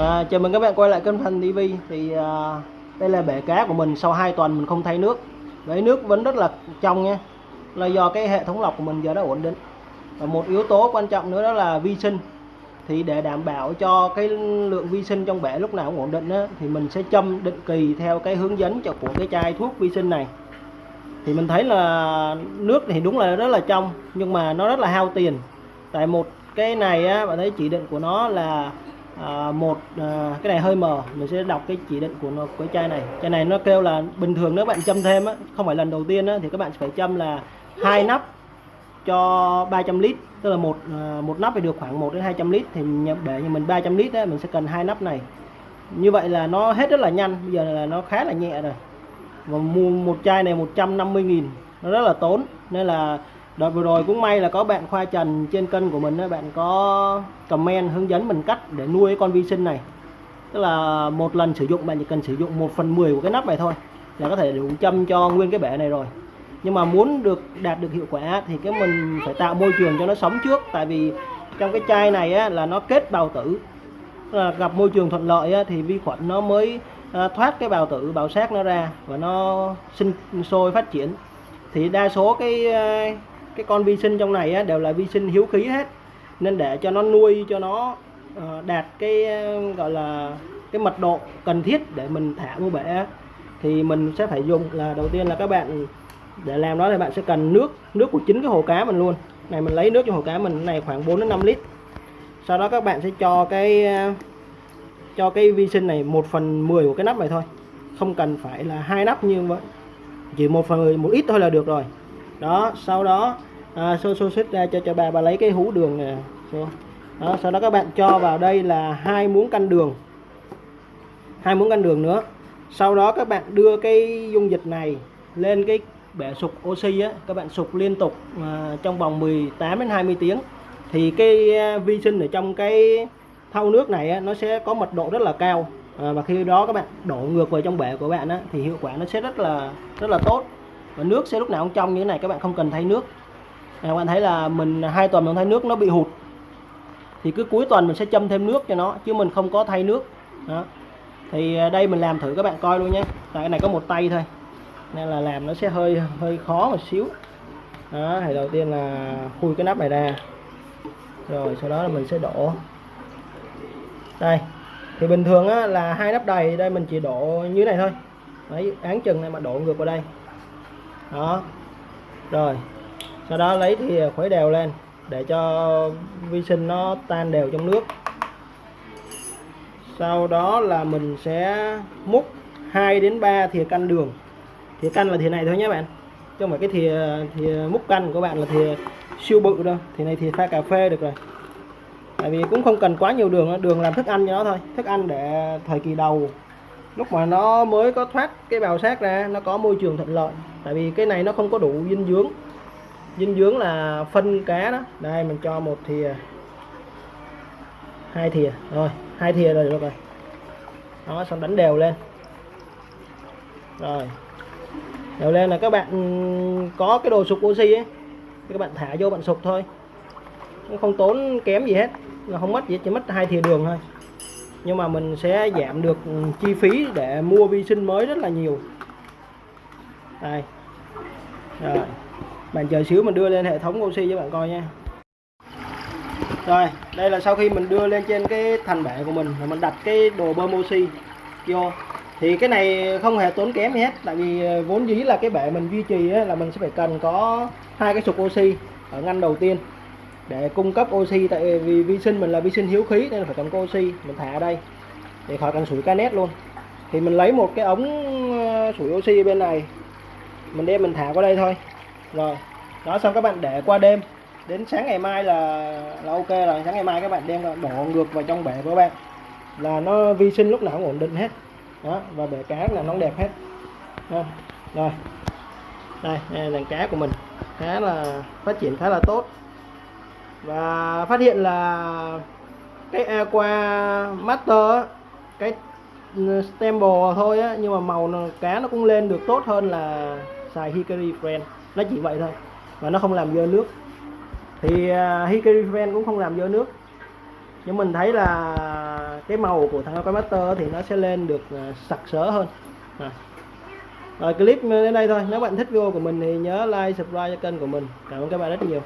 À, chào mừng các bạn quay lại kênh Thành TV thì à, đây là bể cá của mình. Sau 2 tuần mình không thay nước. Bể nước vẫn rất là trong nha. Là do cái hệ thống lọc của mình giờ đã ổn định. Và một yếu tố quan trọng nữa đó là vi sinh. Thì để đảm bảo cho cái lượng vi sinh trong bể lúc nào cũng ổn định đó, thì mình sẽ châm định kỳ theo cái hướng dẫn cho của cái chai thuốc vi sinh này. Thì mình thấy là nước thì đúng là rất là trong nhưng mà nó rất là hao tiền. Tại một cái này á bạn thấy chỉ định của nó là à, một à, cái này hơi mờ. Mình sẽ đọc cái chỉ định của nó của chai này. Chai này nó kêu là bình thường nếu bạn châm thêm á không phải lần đầu tiên á thì các bạn phải châm là hai nắp cho 300 lít. Tức là một à, một nắp phải được khoảng 1 đến 200 lít. Thì nhập để như mình 300 lít á mình sẽ cần hai nắp này. Như vậy là nó hết rất là nhanh. Bây giờ là nó khá là nhẹ rồi. Và mua một chai này 150 nghìn nó rất là tốn. Nên là đợt vừa rồi cũng may là có bạn khoa trần trên kênh của mình bạn có comment hướng dẫn mình cách để nuôi con vi sinh này. Tức là một lần sử dụng bạn chỉ cần sử dụng 1 phần 10 của cái nắp này thôi là có thể đủ châm cho nguyên cái bể này rồi. Nhưng mà muốn được đạt được hiệu quả thì cái mình phải tạo môi trường cho nó sống trước tại vì trong cái chai này á, là nó kết bào tử. Là gặp môi trường thuận lợi á, thì vi khuẩn nó mới à, thoát cái bào tử bào sát nó ra và nó sinh sôi phát triển. Thì đa số cái à, cái con vi sinh trong này á, đều là vi sinh hiếu khí hết. Nên để cho nó nuôi cho nó uh, đạt cái ờ, gọi là cái mật độ cần thiết để mình thả vô bể thì mình sẽ phải dùng là đầu tiên là các bạn để làm đó thì bạn sẽ cần nước nước của chính cái hồ cá mình luôn. Này mình lấy nước cho hồ cá mình này khoảng 4 đến 5 lít. Sau đó các bạn sẽ cho cái ờ, cho cái vi sinh này 1 phần 10 của cái nắp này thôi. Không cần phải là hai nắp như vậy chỉ một phần 10 một ít thôi là được rồi đó sau đó à, xô xô xích ra cho cho bà bà lấy cái hũ đường này xô. đó sau đó các bạn cho vào đây là hai muỗng canh đường. Hai muỗng canh đường nữa. Sau đó các bạn đưa cái dung dịch này lên cái bể sục oxy á. Các bạn sục liên tục à, trong vòng 18 đến 20 tiếng. Thì cái à, vi sinh ở trong cái thau nước này á, nó sẽ có mật độ rất là cao. À, và khi đó các bạn đổ ngược vào trong bể của bạn á, thì hiệu quả nó sẽ rất là rất là tốt và nước sẽ lúc nào cũng trong như thế này các bạn không cần thay nước. Các bạn thấy là mình hai tuần mình thay nước nó bị hụt. Thì cứ cuối tuần mình sẽ châm thêm nước cho nó chứ mình không có thay nước. Đó. Thì à, đây mình làm thử các bạn coi luôn nhé. Tại cái này có một tay thôi nên là làm nó sẽ hơi hơi khó một xíu. Đó thì đầu tiên là khui cái nắp này ra. Rồi sau đó là mình sẽ đổ. Đây thì bình thường á, là hai nắp đầy đây mình chỉ đổ như này thôi. Đấy án chừng này mà đổ ngược vào đây đó. Rồi. Sau đó lấy thì khuấy đều lên để cho vi sinh nó tan đều trong nước. Sau đó là mình sẽ múc 2 đến 3 thìa canh đường. Thìa canh là thìa này thôi nhé bạn. Chứ không phải cái thìa thìa múc canh của bạn là thìa siêu bự đâu. Thì này thì pha cà phê được rồi. Tại vì cũng không cần quá nhiều đường đường làm thức ăn cho nó thôi. Thức ăn để thời kỳ đầu. Lúc mà nó mới có thoát cái bào sát ra, nó có môi trường thuận lợi tại vì cái này nó không có đủ dinh dưỡng. Dinh dưỡng là phân cá đó. Đây, mình cho một thìa. Hai thìa. Rồi, hai thìa rồi được rồi. Đó, xong đánh đều lên. Rồi. Đều lên là các bạn ừ, có cái đồ sục oxy ấy. Các bạn thả vô bạn sục thôi. Không tốn kém gì hết. Là không mất gì chỉ mất hai thìa đường thôi. Nhưng mà mình sẽ giảm được ừ, chi phí để mua vi sinh mới rất là nhiều đây. Rồi. Bạn chờ xíu mình đưa lên hệ thống oxy cho bạn coi nha. Rồi, đây là sau khi mình đưa lên trên cái thành bể của mình và mình đặt cái đồ bơm oxy vô. Thì cái này không hề tốn kém gì hết, tại vì ờ, vốn dĩ là cái bể mình duy trì là mình sẽ phải cần có hai cái sục oxy ở ngăn đầu tiên để cung cấp oxy. Tại vì vi sinh mình là vi sinh hiếu khí nên phải cần có oxy. Mình thả ở đây để khỏi cần sủi canet luôn. Thì mình lấy một cái ống ờ, sủi oxy bên này mình đem mình thả qua đây thôi. Rồi đó xong các bạn để qua đêm. Đến sáng ngày mai là là ok rồi. Sáng ngày mai các bạn đem đổ ngược vào trong bể của các bạn. Là nó vi sinh lúc nào cũng ổn định hết. Đó và bể cá là nó đẹp hết. Đó. rồi. Đây, đây là đàn cá của mình. Khá là phát triển khá là tốt. Và phát hiện là cái aqua master cái ừ, stemble thôi á nhưng mà màu cá nó cũng lên được tốt hơn là xài hickory friend nó chỉ vậy thôi và nó không làm dơ nước. Thì à, uh, hickory friend cũng không làm dơ nước. Nhưng mình thấy là cái màu của thằng Aqua Master thì nó sẽ lên được uh, sặc sỡ hơn. À. rồi clip đến đây thôi. Nếu bạn thích video của mình thì nhớ like subscribe cho kênh của mình. Cảm ơn các bạn rất nhiều.